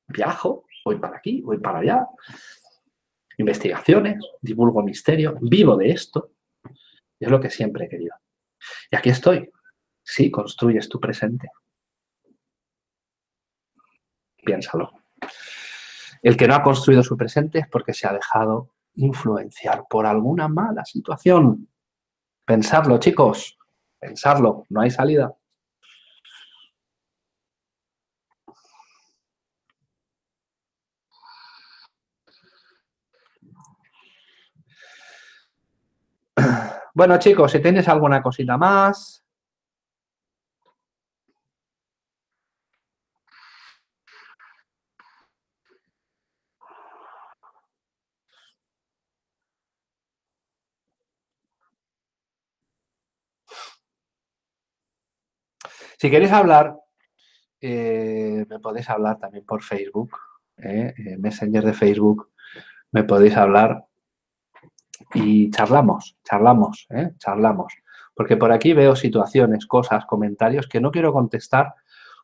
Viajo, voy para aquí, voy para allá. Investigaciones, divulgo misterio, vivo de esto. Es lo que siempre he querido. Y aquí estoy. Sí, construyes tu presente piénsalo. El que no ha construido su presente es porque se ha dejado influenciar por alguna mala situación. Pensarlo, chicos, pensarlo, no hay salida. Bueno, chicos, si tenéis alguna cosita más. Si queréis hablar, eh, me podéis hablar también por Facebook, eh, Messenger de Facebook, me podéis hablar y charlamos, charlamos, ¿eh? charlamos. Porque por aquí veo situaciones, cosas, comentarios que no quiero contestar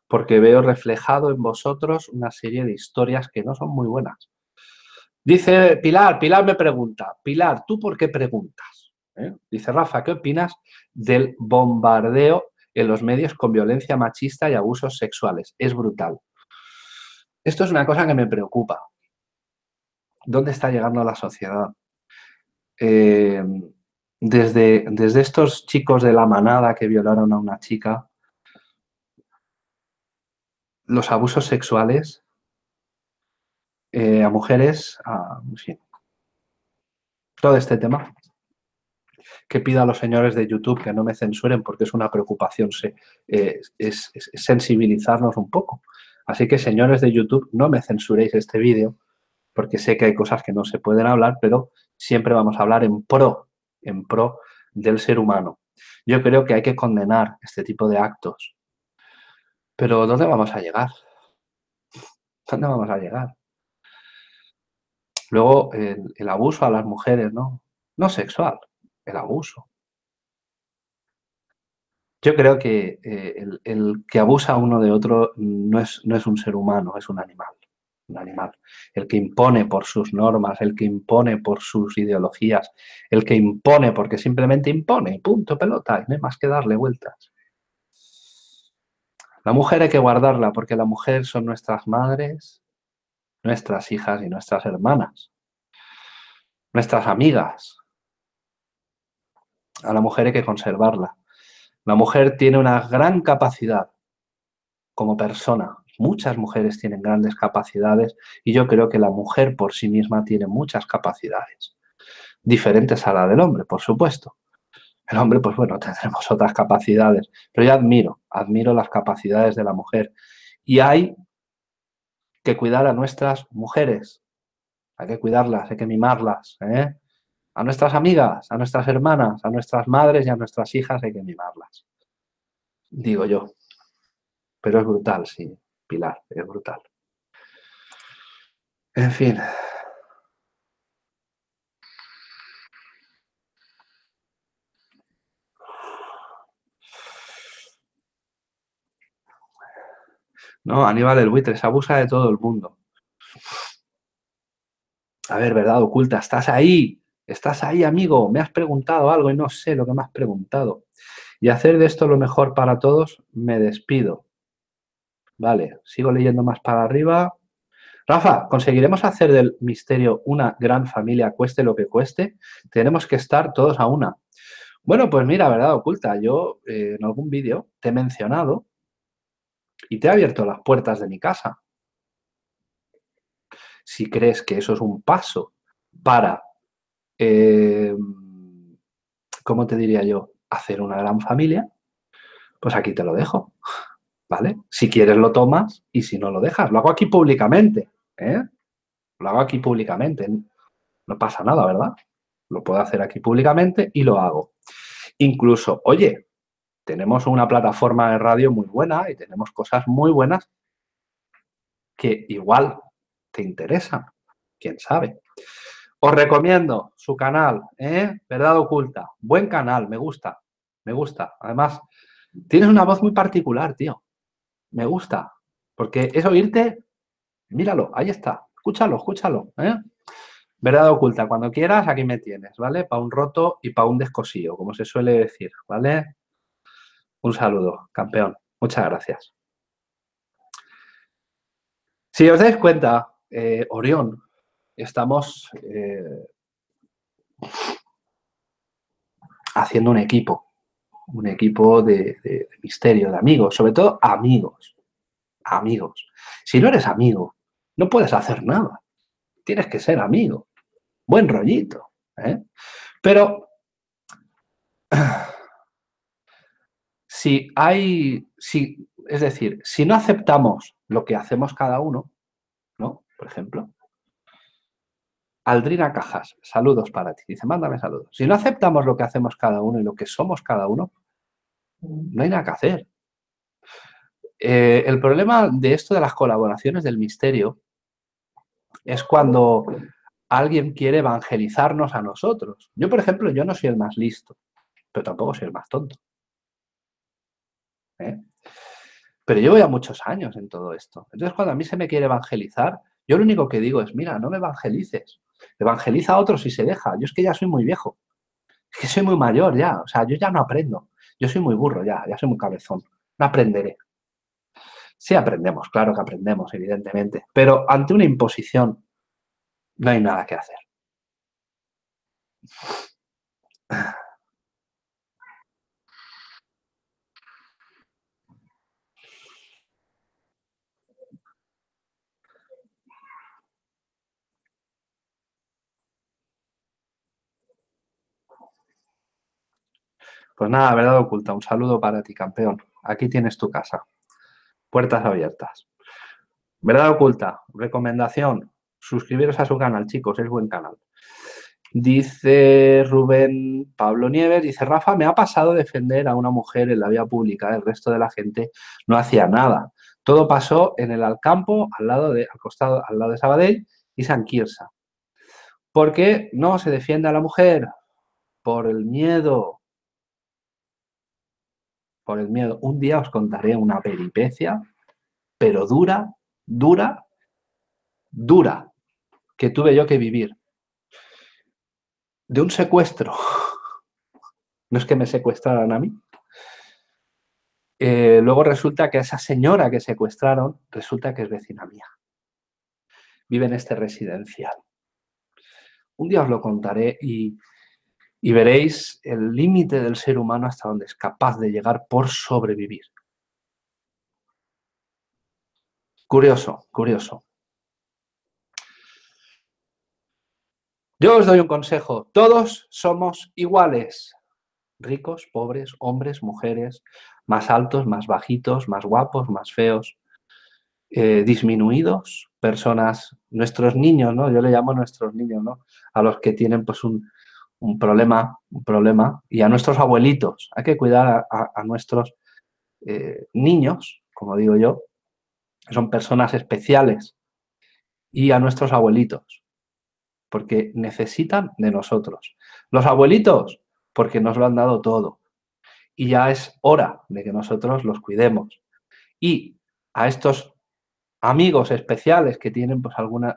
porque veo reflejado en vosotros una serie de historias que no son muy buenas. Dice Pilar, Pilar me pregunta, Pilar, ¿tú por qué preguntas? ¿Eh? Dice Rafa, ¿qué opinas del bombardeo en los medios con violencia machista y abusos sexuales? Es brutal. Esto es una cosa que me preocupa. ¿Dónde está llegando la sociedad? Eh, desde, desde estos chicos de la manada que violaron a una chica, los abusos sexuales eh, a mujeres, a, todo este tema, que pido a los señores de YouTube que no me censuren porque es una preocupación, eh, es, es, sensibilizarnos un poco. Así que, señores de YouTube, no me censuréis este vídeo porque sé que hay cosas que no se pueden hablar, pero siempre vamos a hablar en pro, en pro del ser humano. Yo creo que hay que condenar este tipo de actos. Pero ¿dónde vamos a llegar? ¿Dónde vamos a llegar? Luego, el, abuso a las mujeres, ¿no? No sexual, el abuso. Yo creo que eh, el, que abusa uno de otro no es, no es un ser humano, es un animal un animal, el que impone por sus normas, el que impone por sus ideologías, el que impone porque simplemente impone, punto, pelota, y no hay más que darle vueltas. La mujer hay que guardarla porque la mujer son nuestras madres, nuestras hijas y nuestras hermanas, nuestras amigas. A la mujer hay que conservarla. La mujer tiene una gran capacidad como persona, Muchas mujeres tienen grandes capacidades y yo creo que la mujer por sí misma tiene muchas capacidades, diferentes a la del hombre, por supuesto. El hombre, pues bueno, tendremos otras capacidades, pero yo admiro, admiro las capacidades de la mujer. Y hay que cuidar a nuestras mujeres, hay que cuidarlas, hay que mimarlas, ¿eh? A nuestras amigas, a nuestras hermanas, a nuestras madres y a nuestras hijas hay que mimarlas. Digo yo. Pero es brutal, sí es brutal. En fin. No, Aníbal el buitre se abusa de todo el mundo. A ver, verdad oculta, estás ahí, estás ahí, amigo, me has preguntado algo y no sé lo que me has preguntado. Y hacer de esto lo mejor para todos, me despido. Vale, sigo leyendo más para arriba. Rafa, ¿conseguiremos hacer del misterio una gran familia, cueste lo que cueste? Tenemos que estar todos a una. Bueno, pues mira, verdad oculta, yo eh, en algún vídeo te he mencionado y te he abierto las puertas de mi casa. Si crees que eso es un paso para, eh, ¿cómo te diría yo? Hacer una gran familia, pues aquí te lo dejo. ¿vale? Si quieres lo tomas y si no lo dejas. Lo hago aquí públicamente, ¿eh? Lo hago aquí públicamente. No pasa nada, ¿verdad? Lo puedo hacer aquí públicamente y lo hago. Incluso, oye, tenemos una plataforma de radio muy buena y tenemos cosas muy buenas que igual te interesan, quién sabe. Os recomiendo su canal, ¿eh? Verdad Oculta. Buen canal, me gusta, me gusta. Además, tienes una voz muy particular, tío me gusta, porque es oírte, míralo, ahí está, escúchalo, escúchalo, ¿eh? Verdad oculta, cuando quieras, aquí me tienes, ¿vale? Para un roto y para un descosío, como se suele decir, ¿vale? Un saludo, campeón. Muchas gracias. Si os dais cuenta, eh, Orión, estamos eh, haciendo un equipo un equipo de, misterio, de amigos, sobre todo amigos, amigos. Si no eres amigo, no puedes hacer nada. Tienes que ser amigo. Buen rollito. ¿eh? Pero si hay, si, es decir, si no aceptamos lo que hacemos cada uno, ¿no? Por ejemplo, Aldrina Cajas, saludos para ti. Dice, mándame saludos. Si no aceptamos lo que hacemos cada uno y lo que somos cada uno, no hay nada que hacer. Eh, el problema de esto de las colaboraciones del misterio es cuando alguien quiere evangelizarnos a nosotros. Yo, por ejemplo, yo no soy el más listo, pero tampoco soy el más tonto. ¿Eh? Pero llevo ya muchos años en todo esto. Entonces, cuando a mí se me quiere evangelizar, yo lo único que digo es, mira, no me evangelices. Evangeliza a otros y se deja. Yo es que ya soy muy viejo. Es que soy muy mayor ya. O sea, yo ya no aprendo. Yo soy muy burro ya, ya soy muy cabezón. No aprenderé. Sí aprendemos, claro que aprendemos, evidentemente. Pero ante una imposición no hay nada que hacer. Pues nada, verdad oculta, un saludo para ti, campeón. Aquí tienes tu casa. Puertas abiertas. Verdad oculta, recomendación, suscribiros a su canal, chicos, es buen canal. Dice Rubén Pablo Nieves, dice Rafa, me ha pasado defender a una mujer en la vía pública, el resto de la gente no hacía nada. Todo pasó en el Alcampo, al lado de, al al lado de Sabadell y San Quirsa. ¿Por qué no se defiende a la mujer? Por el miedo, por el miedo. Un día os contaré una peripecia, pero dura, dura, dura, que tuve yo que vivir. De un secuestro. No es que me secuestraran a mí. Eh, luego resulta que esa señora que secuestraron, resulta que es vecina mía. Vive en este residencial. Un día os lo contaré y y veréis el límite del ser humano hasta donde es capaz de llegar por sobrevivir. Curioso, curioso. Yo os doy un consejo. Todos somos iguales. Ricos, pobres, hombres, mujeres, más altos, más bajitos, más guapos, más feos, eh, disminuidos, personas, nuestros niños, ¿no? Yo le llamo nuestros niños, ¿no? A los que tienen pues un, un problema, un problema, y a nuestros abuelitos. Hay que cuidar a, nuestros eh, niños, como digo yo, que son personas especiales, y a nuestros abuelitos, porque necesitan de nosotros. Los abuelitos, porque nos lo han dado todo, y ya es hora de que nosotros los cuidemos. Y a estos amigos especiales que tienen pues alguna,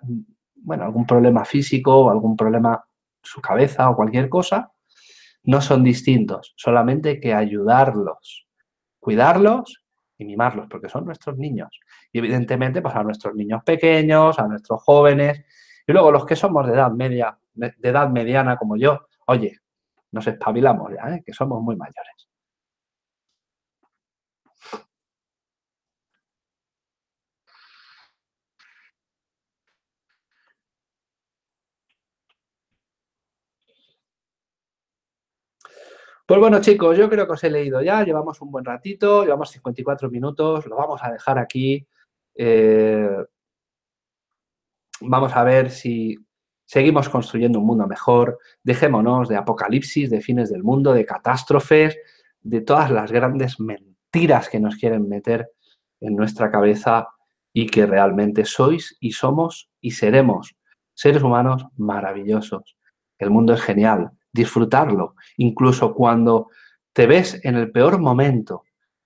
bueno, algún problema físico o algún problema su cabeza o cualquier cosa, no son distintos, solamente que ayudarlos, cuidarlos y mimarlos, porque son nuestros niños. Y evidentemente, pues a nuestros niños pequeños, a nuestros jóvenes, y luego los que somos de edad media, de edad mediana como yo, oye, nos espabilamos ya, ¿eh? que somos muy mayores. Pues bueno, chicos, yo creo que os he leído ya, llevamos un buen ratito, llevamos 54 minutos, lo vamos a dejar aquí. Eh, vamos a ver si seguimos construyendo un mundo mejor, dejémonos de apocalipsis, de fines del mundo, de catástrofes, de todas las grandes mentiras que nos quieren meter en nuestra cabeza y que realmente sois y somos y seremos seres humanos maravillosos. El mundo es genial, disfrutarlo, incluso cuando te ves en el peor momento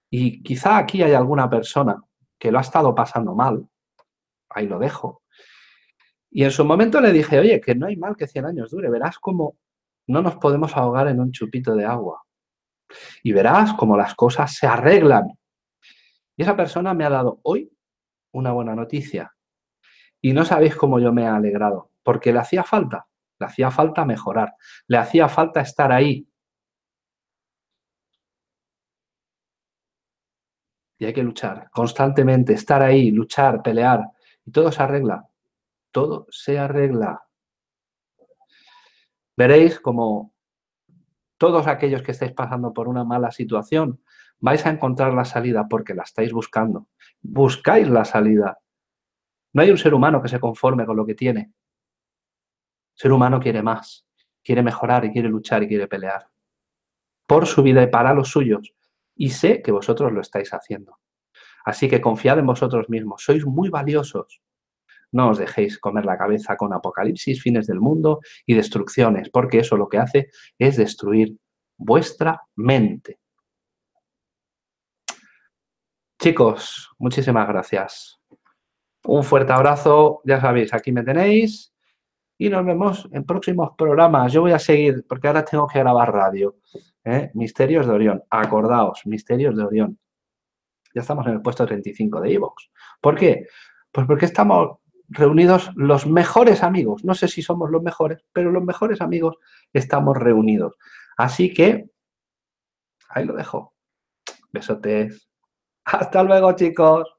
y quizá aquí hay alguna persona que lo ha estado pasando mal, ahí lo dejo. Y en su momento le dije, oye, que no hay mal que 100 años dure, verás cómo no nos podemos ahogar en un chupito de agua. Y verás cómo las cosas se arreglan. Y esa persona me ha dado hoy una buena noticia. Y no sabéis cómo yo me he alegrado, porque le hacía falta. Le hacía falta mejorar, le hacía falta estar ahí. Y hay que luchar constantemente, estar ahí, luchar, pelear. Y todo se arregla. Todo se arregla. Veréis como todos aquellos que estáis pasando por una mala situación vais a encontrar la salida porque la estáis buscando. Buscáis la salida. No hay un ser humano que se conforme con lo que tiene. Ser humano quiere más, quiere mejorar y quiere luchar y quiere pelear. Por su vida y para los suyos. Y sé que vosotros lo estáis haciendo. Así que confiad en vosotros mismos. Sois muy valiosos. No os dejéis comer la cabeza con apocalipsis, fines del mundo y destrucciones, porque eso lo que hace es destruir vuestra mente. Chicos, muchísimas gracias. Un fuerte abrazo, ya sabéis, aquí me tenéis y nos vemos en próximos programas. Yo voy a seguir, porque ahora tengo que grabar radio. ¿eh? Misterios de Orión, acordaos, Misterios de Orión. Ya estamos en el puesto 35 de Evox. ¿Por qué? Pues porque estamos reunidos los mejores amigos. No sé si somos los mejores, pero los mejores amigos estamos reunidos. Así que, ahí lo dejo. Besotes. Hasta luego, chicos.